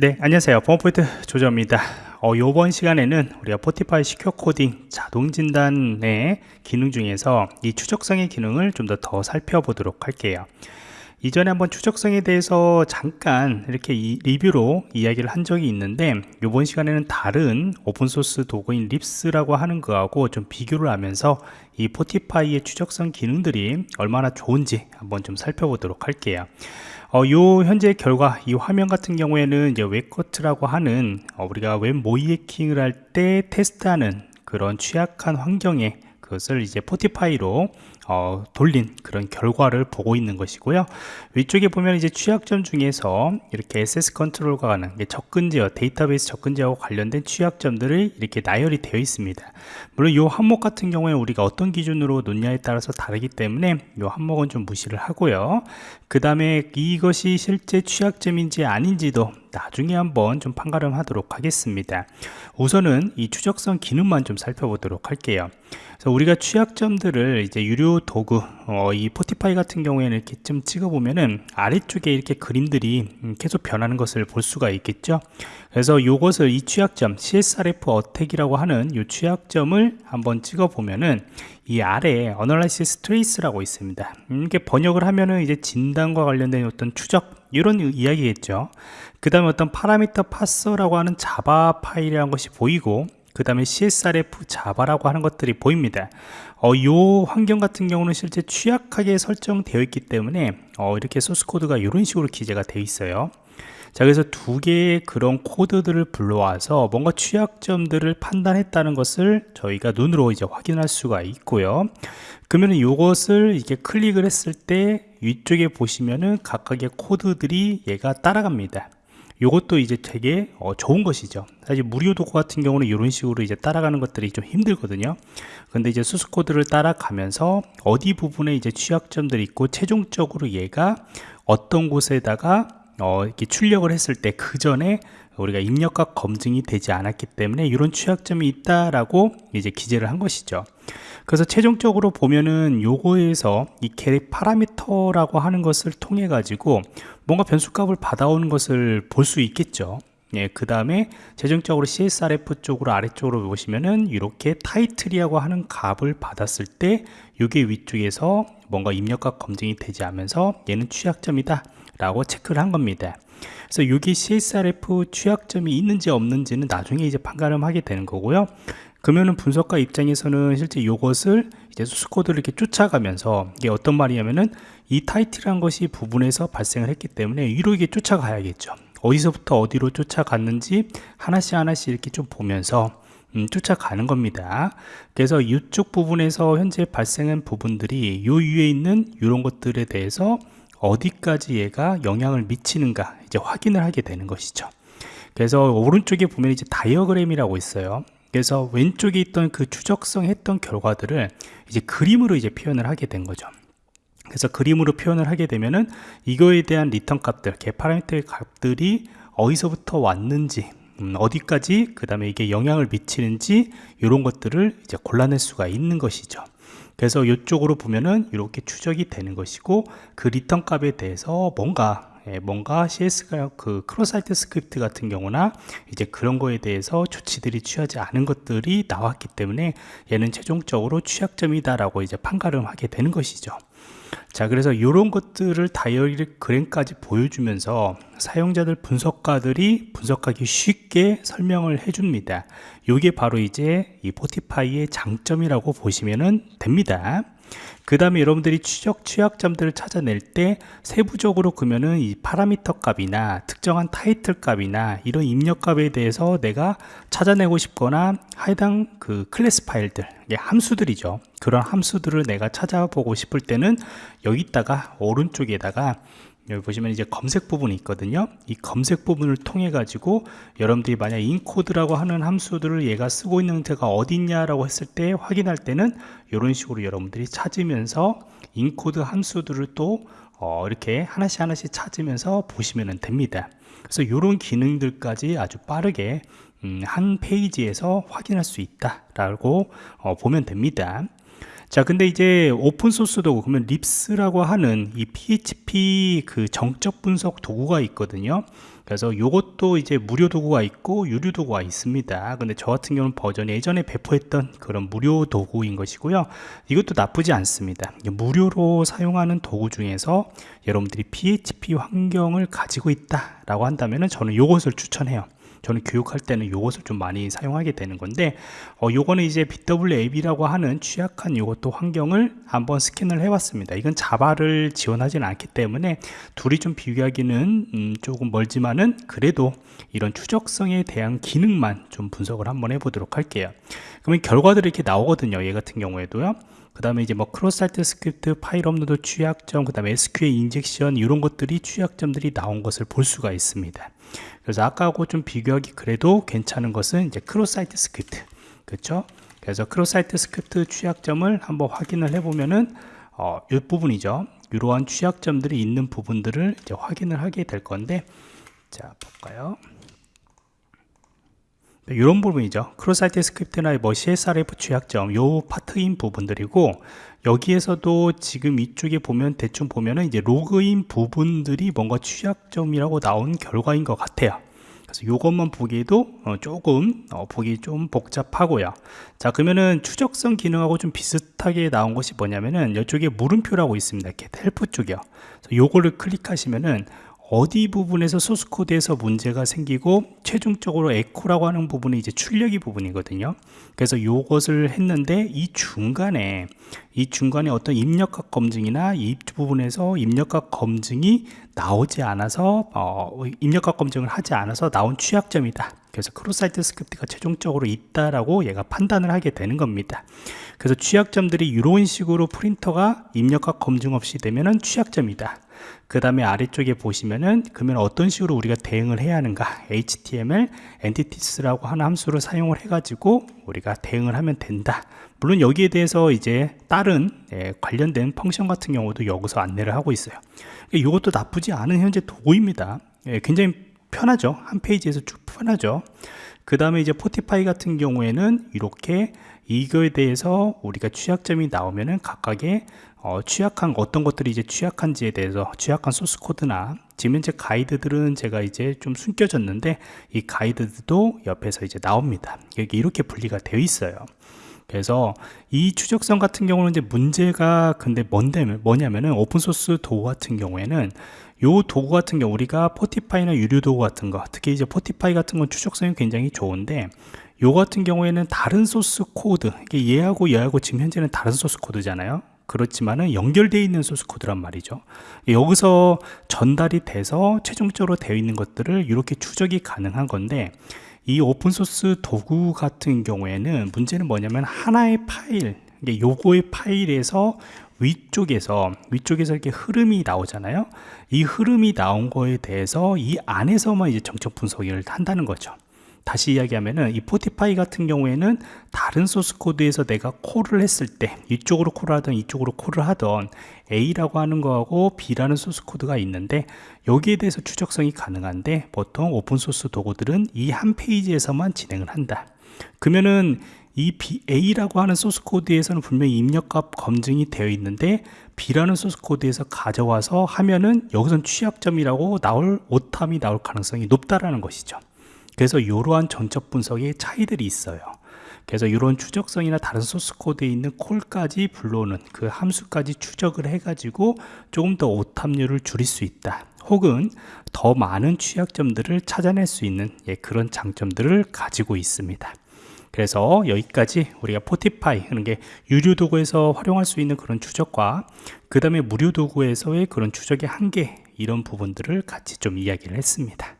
네 안녕하세요. 보안포인트 조정입니다. 어, 이번 시간에는 우리가 Fortify secure coding 자동 진단의 기능 중에서 이 추적성의 기능을 좀 더 더 살펴보도록 할게요 이전에 한번 추적성에 대해서 잠깐 이렇게 이, 리뷰로 이야기를 한 적이 있는데 이번 시간에는 다른 오픈소스 도구인 RIPS라고 하는 거하고 좀 비교를 하면서 이 Fortify의 추적성 기능들이 얼마나 좋은지 한번 좀 살펴보도록 할게요. 어, 요 현재 결과 이 화면 같은 경우에는 이제 WebGoat라고 하는 어, 우리가 웹 모의해킹을 할 때 테스트하는 그런 취약한 환경에 그것을 이제 Fortify로 어, 돌린 그런 결과를 보고 있는 것이고요. 위쪽에 보면 이제 취약점 중에서 이렇게 SS 컨트롤과 가는 접근 제어 데이터베이스 접근 제어와 관련된 취약점들이 이렇게 나열이 되어 있습니다. 물론 이 항목 같은 경우에 우리가 어떤 기준으로 놓냐에 따라서 다르기 때문에 이 항목은 좀 무시를 하고요. 그 다음에 이것이 실제 취약점인지 아닌지도 나중에 한번 좀 판가름 하도록 하겠습니다. 우선은 이 추적성 기능만 좀 살펴보도록 할게요. 그래서 우리가 취약점들을 이제 유료 도구 어, 이 포티파이 같은 경우에는 이렇게 좀 찍어 보면은 아래쪽에 이렇게 그림들이 음, 계속 변하는 것을 볼 수가 있겠죠? 그래서 이것을 이 취약점 CSRF 어택이라고 하는 이 취약점을 한번 찍어 보면은 이 아래에 Analysis Trace라고 있습니다. 음, 이렇게 번역을 하면은 이제 진단과 관련된 어떤 추적 이런 이야기겠죠? 그 다음에 어떤 파라미터 파서라고 하는 자바 파일이라는 것이 보이고 그 다음에 CSRF 자바라고 하는 것들이 보입니다. 어, 요 환경 같은 경우는 실제 취약하게 설정되어 있기 때문에 어, 이렇게 소스코드가 이런 식으로 기재가 되어 있어요. 자 그래서 두 개의 그런 코드들을 불러와서 뭔가 취약점들을 판단했다는 것을 저희가 눈으로 이제 확인할 수가 있고요. 그러면 이것을 이렇게 클릭을 했을 때 위쪽에 보시면은 각각의 코드들이 얘가 따라갑니다 이것도 이제 되게 어, 좋은 것이죠. 사실 무료 도구 같은 경우는 이런 식으로 이제 따라가는 것들이 좀 힘들거든요. 근데 이제 수수 코드를 따라가면서 어디 부분에 이제 취약점들이 있고 최종적으로 얘가 어떤 곳에다가 어, 이렇게 출력을 했을 때 그 전에 우리가 입력과 검증이 되지 않았기 때문에 이런 취약점이 있다라고 이제 기재를 한 것이죠. 그래서 최종적으로 보면은 요거에서 이 getParameter라고 하는 것을 통해 가지고 뭔가 변수값을 받아오는 것을 볼 수 있겠죠. 예, 그 다음에 최종적으로 CSRF 쪽으로 아래쪽으로 보시면은 이렇게 타이틀이라고 하는 값을 받았을 때 이게 위쪽에서 뭔가 입력값 검증이 되지 않으면서 얘는 취약점이다 라고 체크를 한 겁니다 그래서 여기 CSRF 취약점이 있는지 없는지는 나중에 이제 판가름 하게 되는 거고요. 그러면은 분석가 입장에서는 실제 이것을 이제 소스 코드를 이렇게 쫓아가면서 이게 어떤 말이냐면은 이 타이틀한 것이 부분에서 발생을 했기 때문에 위로 이게 쫓아가야겠죠. 어디서부터 어디로 쫓아갔는지 하나씩 하나씩 이렇게 좀 보면서 음, 쫓아가는 겁니다. 그래서 이쪽 부분에서 현재 발생한 부분들이 요 위에 있는 이런 것들에 대해서 어디까지 얘가 영향을 미치는가 이제 확인을 하게 되는 것이죠. 그래서 오른쪽에 보면 이제 다이어그램이라고 있어요. 그래서 왼쪽에 있던 그 추적성 했던 결과들을 이제 그림으로 이제 표현을 하게 된 거죠. 그래서 그림으로 표현을 하게 되면은 이거에 대한 리턴 값들 getParameter의 값들이 어디서부터 왔는지 음, 어디까지 그 다음에 이게 영향을 미치는지 이런 것들을 이제 골라낼 수가 있는 것이죠 그래서 이쪽으로 보면은 이렇게 추적이 되는 것이고 그 리턴 값에 대해서 뭔가 예, 뭔가 XSS가 그 cross-site script 같은 경우나 이제 그런 거에 대해서 조치들이 취하지 않은 것들이 나왔기 때문에 얘는 최종적으로 취약점이다라고 이제 판가름하게 되는 것이죠. 자 그래서 이런 것들을 다이어그램까지 보여주면서 사용자들 분석가들이 분석하기 쉽게 설명을 해줍니다. 이게 바로 이제 이 포티파이의 장점이라고 보시면 됩니다 그 다음에 여러분들이 추적 취약점들을 찾아낼 때 세부적으로 그러면은 이 파라미터 값이나 특정한 타이틀 값이나 이런 입력 값에 대해서 내가 찾아내고 싶거나 해당 그 클래스 파일들 함수들이죠. 그런 함수들을 내가 찾아보고 싶을 때는 여기다가 오른쪽에다가 여기 보시면 이제 검색 부분이 있거든요. 이 검색 부분을 통해 가지고 여러분들이 만약 encode라고 하는 함수들을 얘가 쓰고 있는 데가 어디 있냐라고 했을 때 확인할 때는 이런 식으로 여러분들이 찾으면서 encode 함수들을 또 어, 이렇게 하나씩 하나씩 찾으면서 보시면 됩니다. 그래서 이런 기능들까지 아주 빠르게 음, 한 페이지에서 확인할 수 있다라고 어, 보면 됩니다 자 근데 이제 오픈소스 도구 그러면 RIPS라고 하는 이 PHP 그 정적 분석 도구가 있거든요. 그래서 이것도 이제 무료 도구가 있고 유료 도구가 있습니다. 근데 저 같은 경우는 버전이 예전에 배포했던 그런 무료 도구인 것이고요. 이것도 나쁘지 않습니다. 무료로 사용하는 도구 중에서 여러분들이 PHP 환경을 가지고 있다 라고 한다면 저는 이것을 추천해요 저는 교육할 때는 이것을 좀 많이 사용하게 되는 건데 어, 요거는 이제 BWAB라고 하는 취약한 이것도 환경을 한번 스캔을 해봤습니다. 이건 자바를 지원하지는 않기 때문에 둘이 좀 비교하기는 음, 조금 멀지만은 그래도 이런 추적성에 대한 기능만 좀 분석을 한번 해보도록 할게요. 그러면 결과들이 이렇게 나오거든요 얘 같은 경우에도요. 그 다음에 이제 뭐 cross-site script 파일 업로드 취약점 그 다음에 SQL injection 이런 것들이 취약점들이 나온 것을 볼 수가 있습니다 그래서 아까하고 좀 비교하기 그래도 괜찮은 것은 이제 cross-site script. 그렇죠 그래서 cross-site script 취약점을 한번 확인을 해보면은 어, 이 부분이죠. 이러한 취약점들이 있는 부분들을 이제 확인을 하게 될 건데 자 볼까요 이런 네, 부분이죠. cross-site script나 뭐 CSRF 취약점 요 파트인 부분들이고 여기에서도 지금 이쪽에 보면 대충 보면은 이제 로그인 부분들이 뭔가 취약점이라고 나온 결과인 것 같아요. 그래서 이것만 보기에도 어, 조금 어, 보기 좀 복잡하고요. 자 그러면은 추적성 기능하고 좀 비슷하게 나온 것이 뭐냐면은 이쪽에 물음표라고 있습니다. 이렇게 help 쪽이요. 요거를 클릭하시면은 어디 부분에서 소스 코드에서 문제가 생기고 최종적으로 echo라고 하는 부분이 이제 출력이 부분이거든요. 그래서 이것을 했는데 이 중간에 이 중간에 어떤 입력값 검증이나 이 부분에서 입력값 검증이 나오지 않아서 어, 입력값 검증을 하지 않아서 나온 취약점이다 그래서 cross-site script가 최종적으로 있다라고 얘가 판단을 하게 되는 겁니다. 그래서 취약점들이 이런 식으로 print가 입력값 검증 없이 되면은 취약점이다. 그 다음에 아래쪽에 보시면은 그러면 어떤 식으로 우리가 대응을 해야 하는가? HTML Entities라고 하는 함수를 사용을 해 가지고 우리가 대응을 하면 된다. 물론 여기에 대해서 이제 다른 예, 관련된 펑션 같은 경우도 여기서 안내를 하고 있어요. 이것도 나쁘지 않은 현재 도구입니다. 예, 굉장히 편하죠. 한 페이지에서 쭉 편하죠. 그 다음에 이제 포티파이 같은 경우에는 이렇게 이거에 대해서 우리가 취약점이 나오면은 각각의 어, 취약한 어떤 것들이 이제 취약한지에 대해서 취약한 소스 코드나 지금 현재 가이드들은 제가 이제 좀 숨겨졌는데 이 가이드도 옆에서 이제 나옵니다. 여기 이렇게 분리가 되어 있어요. 그래서 이 추적성 같은 경우는 이제 문제가 근데 뭔데 뭐냐면은 오픈소스 도구 같은 경우에는 요 도구 같은 경우 우리가 Fortify나 유료 도구 같은 거 특히 이제 Fortify 같은 건 추적성이 굉장히 좋은데 요 같은 경우에는 다른 소스 코드 이게 얘하고 얘하고 지금 현재는 다른 소스 코드잖아요. 그렇지만은 연결되어 있는 소스 코드란 말이죠. 여기서 전달이 돼서 최종적으로 되어 있는 것들을 이렇게 추적이 가능한 건데 이 오픈소스 도구 같은 경우에는 문제는 뭐냐면 하나의 파일 요거의 파일에서 위쪽에서 위쪽에서 이렇게 흐름이 나오잖아요. 이 흐름이 나온 거에 대해서 이 안에서만 이제 정적 분석을 한다는 거죠. 다시 이야기하면은 이 Fortify 같은 경우에는 다른 소스 코드에서 내가 call을 했을 때 이쪽으로 call을 하던 이쪽으로 call을 하던 A라고 하는 거하고 B라는 소스 코드가 있는데 여기에 대해서 추적성이 가능한데 보통 오픈 소스 도구들은 이 한 페이지에서만 진행을 한다. 그러면은 이 B, A라고 하는 소스 코드에서는 분명히 입력값 검증이 되어 있는데 B라는 소스 코드에서 가져와서 하면은 여기선 취약점이라고 나올 오탐이 나올 가능성이 높다라는 것이죠. 그래서 이러한 정적 분석의 차이들이 있어요. 그래서 이런 추적성이나 다른 소스 코드에 있는 call까지 불러오는 그 함수까지 추적을 해 가지고 조금 더 오탐률을 줄일 수 있다. 혹은 더 많은 취약점들을 찾아낼 수 있는 예, 그런 장점들을 가지고 있습니다 그래서 여기까지 우리가 포티파이 하는 게 유료 도구에서 활용할 수 있는 그런 추적과 그 다음에 무료 도구에서의 그런 추적의 한계 이런 부분들을 같이 좀 이야기를 했습니다